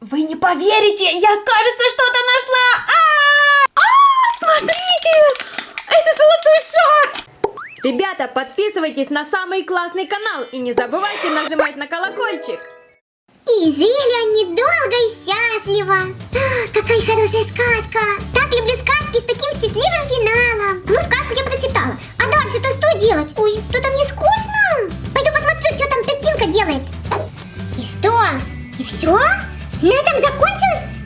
Вы не поверите, я, кажется, что-то нашла! А, -а, -а, а, смотрите! Это золотой шар! Ребята, подписывайтесь на самый классный канал и не забывайте нажимать на колокольчик! И зелья недолго и счастливо! А, какая хорошая сказка! Так люблю сказки с таким счастливым финалом! Ну, сказку я прочитала. А дальше-то что делать? Ой, что там мне скучно! Пойду посмотрю, что там Петинка делает. И что? И все? На этом закончилось?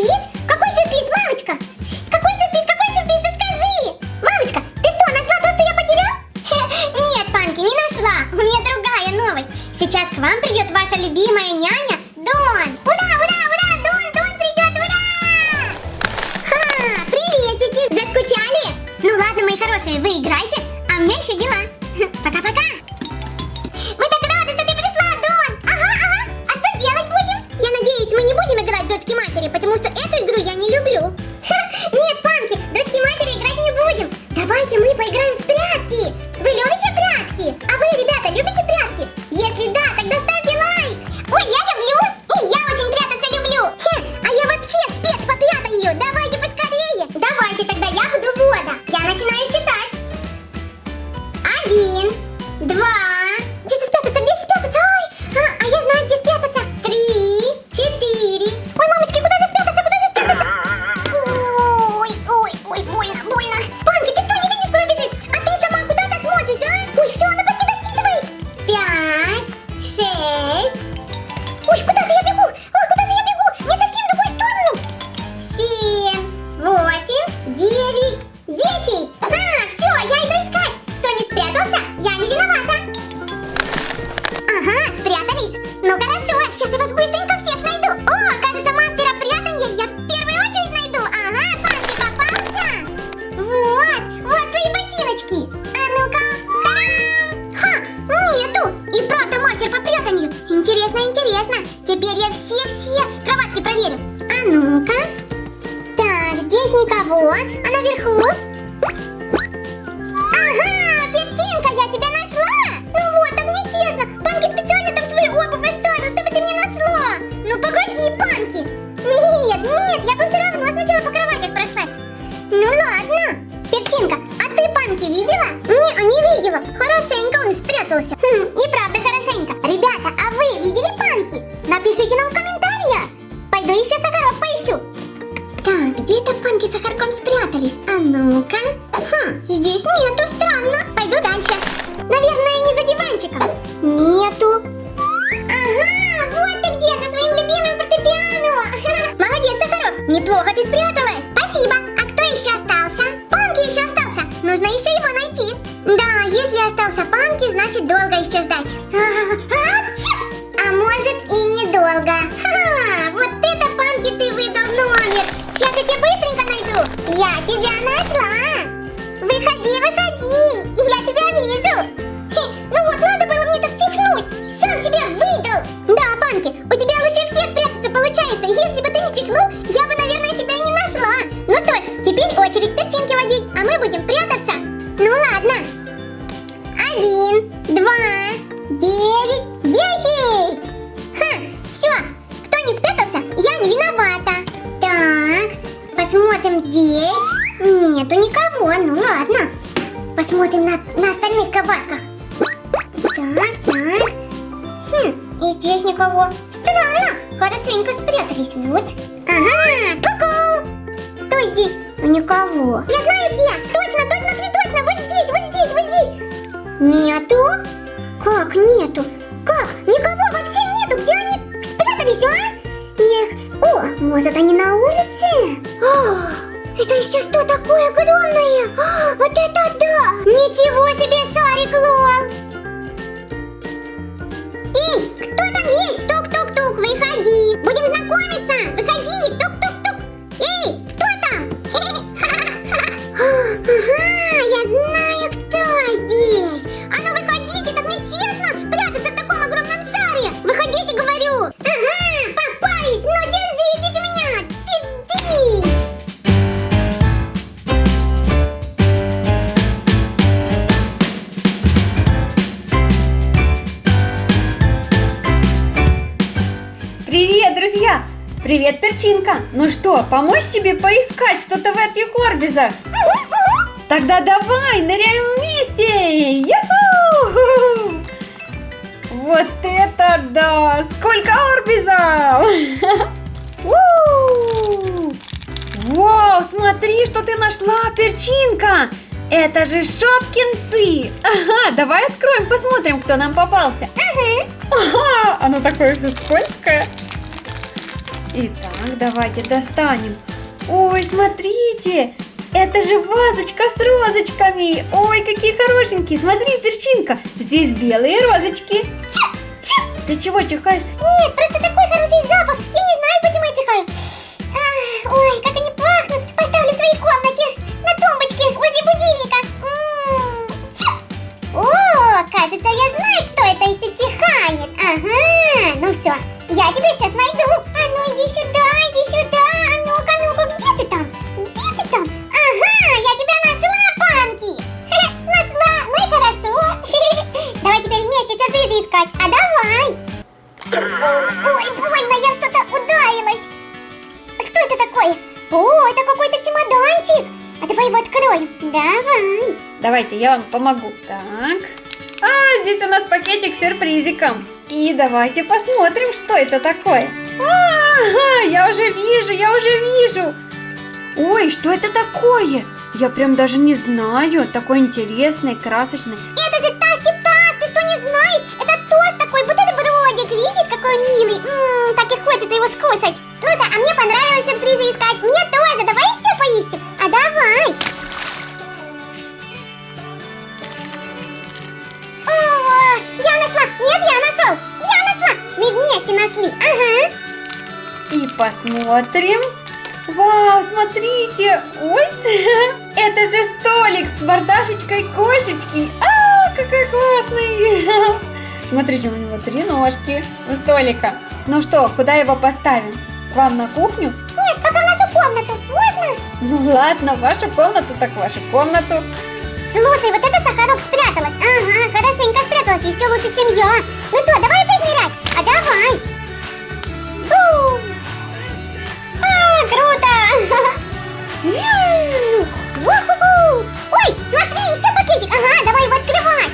есть никого, а наверху? значит долго еще ждать. А может и недолго. Ха, вот это панки ты выдал номер. Сейчас я тебя быстренько найду. Я тебя нашла. Выходи, выходи. Я тебя вижу. Хе, ну вот, надо было мне так чихнуть. Сам себя выдал. Да, панки, у тебя лучше всех прятаться получается. Если бы ты не чихнул, здесь. Привет, перчинка! Ну что, помочь тебе поискать что-то в этих орбизах? Тогда давай, ныряем вместе! Вот это да! Сколько орбизов! Вау, смотри, что ты нашла, перчинка! Это же шопкинсы! Ага, давай откроем, посмотрим, кто нам попался. Ага, оно такое все скользкое. Итак, давайте достанем. Ой, смотрите, это же вазочка с розочками. Ой, какие хорошенькие. Смотри, перчинка, здесь белые розочки. Ты чего чихаешь? Нет, просто такой хороший запах. Я не знаю, почему я чихаю. А, ой, как они пахнут. Поставлю в своей комнате. На тумбочке возле будильника. М, тю. О, кажется, я знаю, кто это, если чихает. Ага, ну все. Я тебя сейчас найду. Давайте, я вам помогу. Так. А, здесь у нас пакетик с сюрпризиком. И давайте посмотрим, что это такое. А, я уже вижу, я уже вижу. Ой, что это такое? Я прям даже не знаю. Такой интересный, красочный. Это же Тасти Тас, ты что не знаешь? Это тост такой, бутербродик. Видишь, какой он милый? Ммм, так и хочется его скушать. Слушай, а мне понравилось сюрпризы искать. Мне тоже. Давай еще поищем. А давай. Я нашла. Нет, я нашел. Я нашла. Мы вместе нашли. Ага. И посмотрим. Вау, смотрите. Ой, это же столик с мордашечкой кошечки. А, какой классный. Смотрите, у него три ножки у столика. Ну что, куда его поставим? К вам на кухню? Нет, пока в нашу комнату. Можно? Ну ладно, вашу комнату, так вашу комнату. Слушай, вот это Сахарок спряталась. Ага, хорошенько спряталась, еще лучше, чем я. Ну что, давай опять нырять? А давай. Фу. А, круто. Ой, смотри, еще пакетик. Ага, давай его открывать.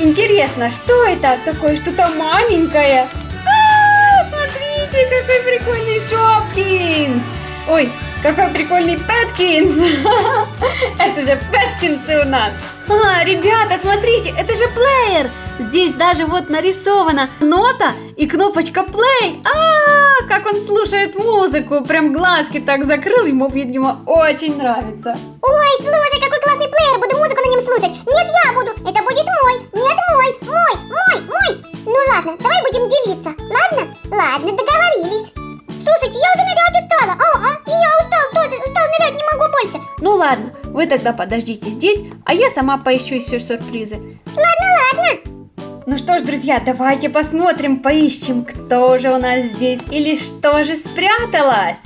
Интересно, что это такое? Что-то маленькое? А, смотрите, какой прикольный Шопкинс! Ой, какой прикольный Пэткинс! Это же Пэткинсы у нас! А, ребята, смотрите, это же плеер! Здесь даже вот нарисована нота и кнопочка play. А, как он слушает музыку, прям глазки так закрыл, ему, видимо, очень нравится. Ой, слушай, какой классный плеер. Буду музыку на нем слушать. Нет, я буду. Это будет мой. Нет, мой. Мой, мой, мой. Ну ладно, давай будем делиться. Ладно? Ладно, договорились. Слушайте, я уже Ну ладно, вы тогда подождите здесь, а я сама поищу еще сюрпризы. Ладно, ладно. Ну что ж, друзья, давайте посмотрим, поищем, кто же у нас здесь или что же спряталось.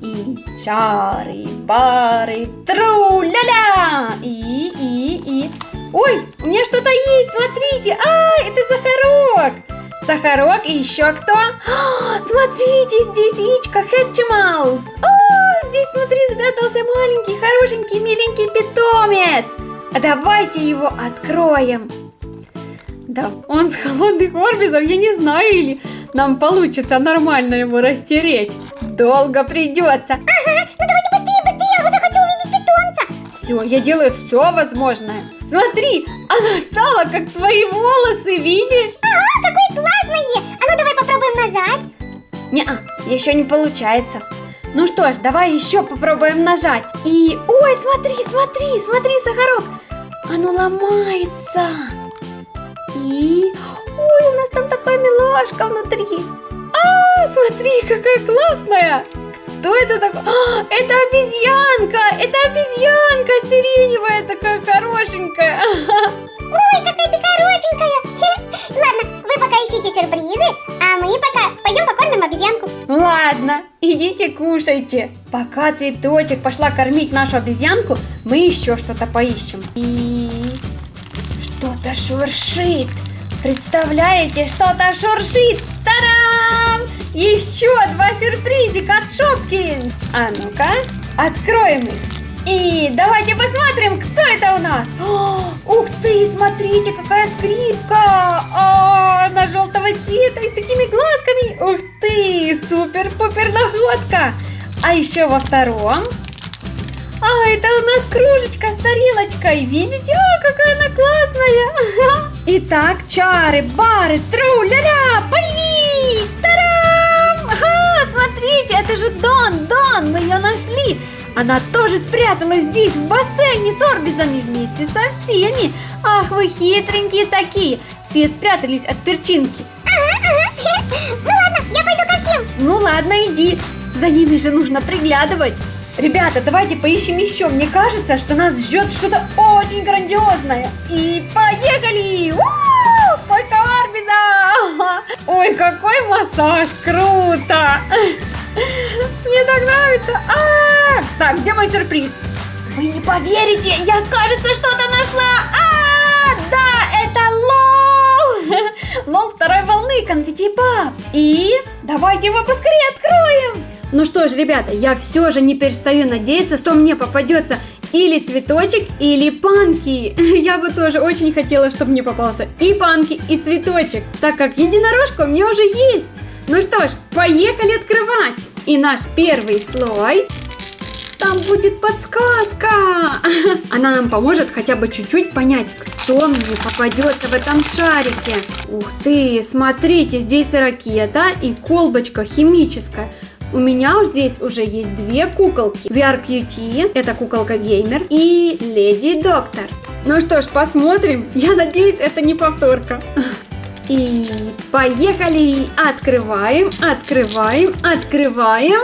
И чары, бары, тру-ля-ля! И, и, и... Ой, у меня что-то есть, смотрите! А, это сахарок! Сахарок и еще кто? А, смотрите, здесь яичко Хэтчималс. О, здесь внутри спрятался маленький, хорошенький, миленький питомец. А давайте его откроем. Да, он с холодных орбизов, я не знаю, или нам получится нормально его растереть. Долго придется. Ага, ну давайте быстрее, быстрее, я захочу увидеть питомца. Все, я делаю все возможное. Смотри, она стала как твои волосы, видишь? Ага, какой классный. А ну давай попробуем назад. Не-а, еще не получается. Ну что ж, давай еще попробуем нажать. И... Ой, смотри, смотри, смотри, Сахарок. Оно ломается. И... Ой, у нас там такая милашка внутри. А, смотри, какая классная. Кто это такой? А, это обезьянка! Это обезьянка сиреневая, такая хорошенькая. Ой, какая ты хорошенькая. Ладно, вы пока ищите сюрпризы, а мы пока пойдем покормим обезьянку. Ладно, идите кушайте. Пока цветочек пошла кормить нашу обезьянку, мы еще что-то поищем. И что-то шуршит. Представляете, что-то шуршит. Тарам! Еще два сюрпризика от Шопкин. А ну-ка, откроем их. И давайте посмотрим, кто это у нас. О, ух ты, смотрите, какая скрипка. О, она желтого цвета и с такими глазками. Ух ты, супер-пупер находка. А еще во втором. А, это у нас кружечка с тарелочкой. Видите? А, какая она классная. Итак, чары, бары, тру-ля-ля, появись! Тарам! Ага, смотрите, это же Дон, Дон, мы ее нашли. Она тоже спряталась здесь, в бассейне с орбизами вместе со всеми. Ах, вы хитренькие такие. Все спрятались от перчинки. Ага, ага. Ну ладно, я пойду ко всем. Ну ладно, иди. За ними же нужно приглядывать. Ребята, давайте поищем еще. Мне кажется, что нас ждет что-то очень грандиозное. И поехали! У-у-у! Сколько орбиза! Ой, какой массаж! Круто! Мне так нравится! А! Так, где мой сюрприз? Вы не поверите, я, кажется, что-то нашла! А, да, это лол! Лол второй волны, конфетти пап! И давайте его поскорее откроем! Ну что ж, ребята, я все же не перестаю надеяться, что мне попадется или цветочек, или панки. Я бы тоже очень хотела, чтобы мне попался и панки, и цветочек, так как единорожка у меня уже есть. Ну что ж, поехали открывать. И наш первый слой там будет подсказка. Она нам поможет хотя бы чуть-чуть понять, кто мне попадется в этом шарике. Ух ты, смотрите, здесь ракета и колбочка химическая. У меня уж здесь уже есть две куколки. VRQT, это куколка геймер, и Леди Доктор. Ну что ж, посмотрим. Я надеюсь, это не повторка. И поехали! Открываем, открываем, открываем.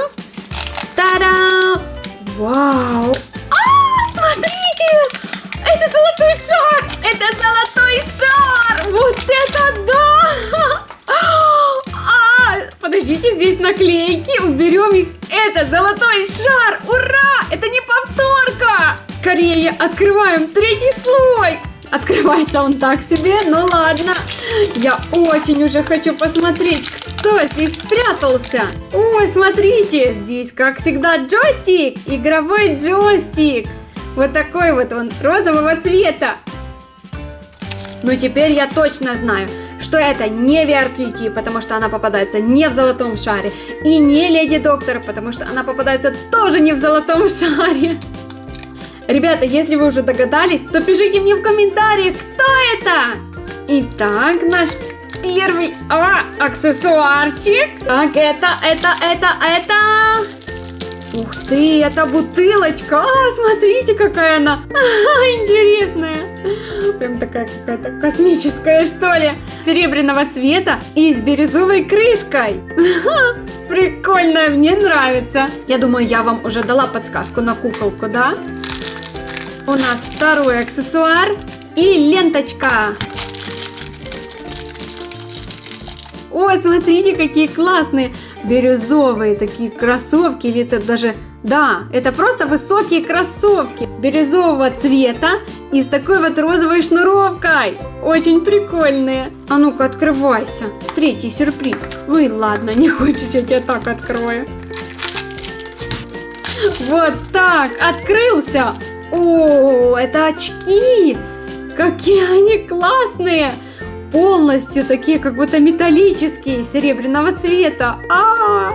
Та-дам! Вау! А, смотрите! Это золотой шар! Это золотой шар! Вот это да! А, подождите, здесь наклейки, уберем их. Это золотой шар! Ура! Это не повторка! Скорее открываем третий слой! Открывается он так себе, ну ладно. Я очень уже хочу посмотреть, кто здесь спрятался. Ой, смотрите, здесь, как всегда, джойстик, игровой джойстик. Вот такой вот он, розового цвета. Ну теперь я точно знаю, что это не VRQT, потому что она попадается не в золотом шаре, и не Леди Доктор, потому что она попадается тоже не в золотом шаре. Ребята, если вы уже догадались, то пишите мне в комментариях, кто это. Итак, наш первый а, аксессуарчик. Так, это, это, это, это... Ух ты, это бутылочка. А, смотрите, какая она. А, интересная. Прям такая какая-то космическая, что ли. Серебряного цвета и с бирюзовой крышкой. Прикольная, мне нравится. Я думаю, я вам уже дала подсказку на куколку, да? У нас второй аксессуар и ленточка. Ой, смотрите, какие классные. бирюзовые такие кроссовки, или это даже... Да, это просто высокие кроссовки бирюзового цвета и с такой вот розовой шнуровкой. Очень прикольные. А ну-ка, открывайся. Третий сюрприз. Ой, ладно, не хочешь, я тебя так открою. Вот так, открылся. О, это очки. Какие они классные. Полностью такие, как будто металлические, серебряного цвета. А,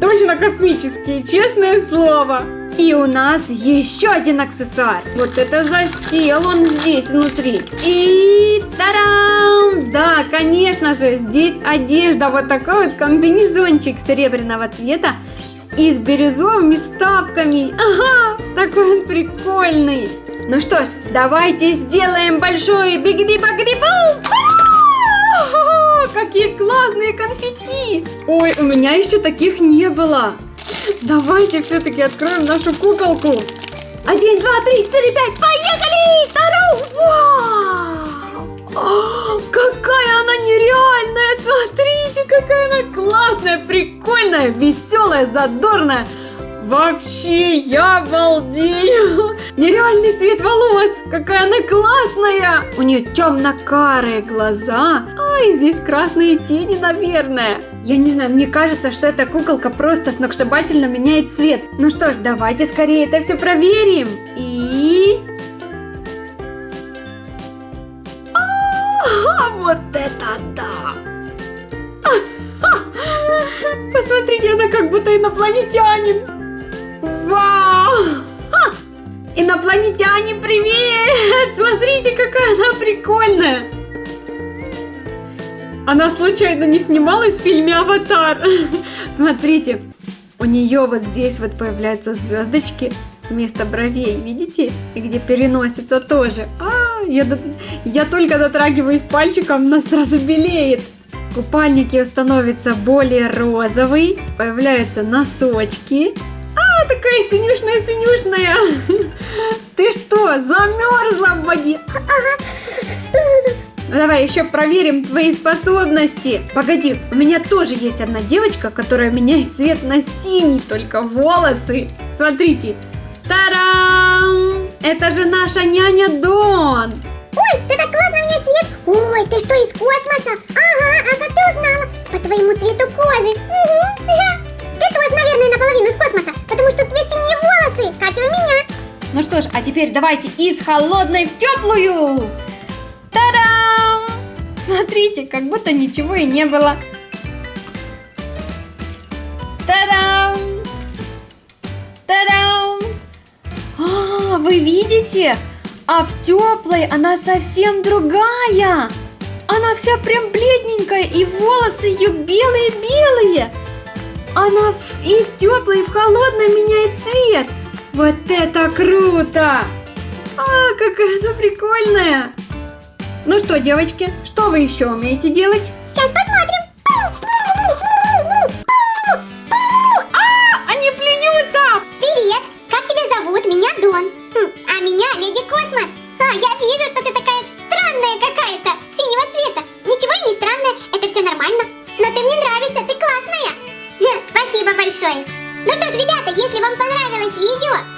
точно космические, честное слово. И у нас еще один аксессуар. Вот это засел он здесь внутри. И тарам! Да, конечно же, здесь одежда. Вот такой вот комбинезончик серебряного цвета и с бирюзовыми вставками. Ага, такой он прикольный. Ну что ж, давайте сделаем большой бигди-багди-бум! Какие классные конфетти! Ой, у меня еще таких не было. Давайте все-таки откроем нашу куколку. Один, два, три, четыре, пять, поехали! Тару! Вау! Какая она нереальная! Смотрите, какая она классная, прикольная, веселая, задорная. Вообще, я балдею! Нереальный цвет волос! Какая она классная! У нее темно-карые глаза, а и здесь красные тени, наверное. Я не знаю, мне кажется, что эта куколка просто сногсшибательно меняет цвет. Ну что ж, давайте скорее это все проверим. И... вот это да! Посмотрите, она как будто инопланетянин. Вау! Ха! Инопланетяне, привет! Смотрите, какая она прикольная! Она случайно не снималась в фильме «Аватар»? Смотрите, у нее вот здесь вот появляются звездочки вместо бровей, видите? И где переносится тоже. А, я, я только дотрагиваюсь пальчиком, но сразу белеет. Купальник ее становится более розовый, появляются носочки, такая синюшная-синюшная. Ты что, замерзла воде? Ну, давай еще проверим твои способности. Погоди, у меня тоже есть одна девочка, которая меняет цвет на синий, только волосы. Смотрите. Тарам! Это же наша няня Дон. Ой, ты так классно мне цвет. Ой, ты что, из космоса? Ага, а как ты узнала? По твоему цвету кожи. Угу. Ты тоже, наверное, наполовину из космоса, потому что у тебя синие волосы, как и у меня. Ну что ж, а теперь давайте из холодной в теплую. Та-дам! Смотрите, как будто ничего и не было. Та-дам! Та-дам! Вы видите? А в теплой она совсем другая. Она вся прям бледненькая, и волосы ее белые-белые. Она и в теплой, и в холодной меняет цвет. Вот это круто! А, какая она прикольная! Ну что, девочки, что вы еще умеете делать? Сейчас посмотрим. Если вам понравилось видео,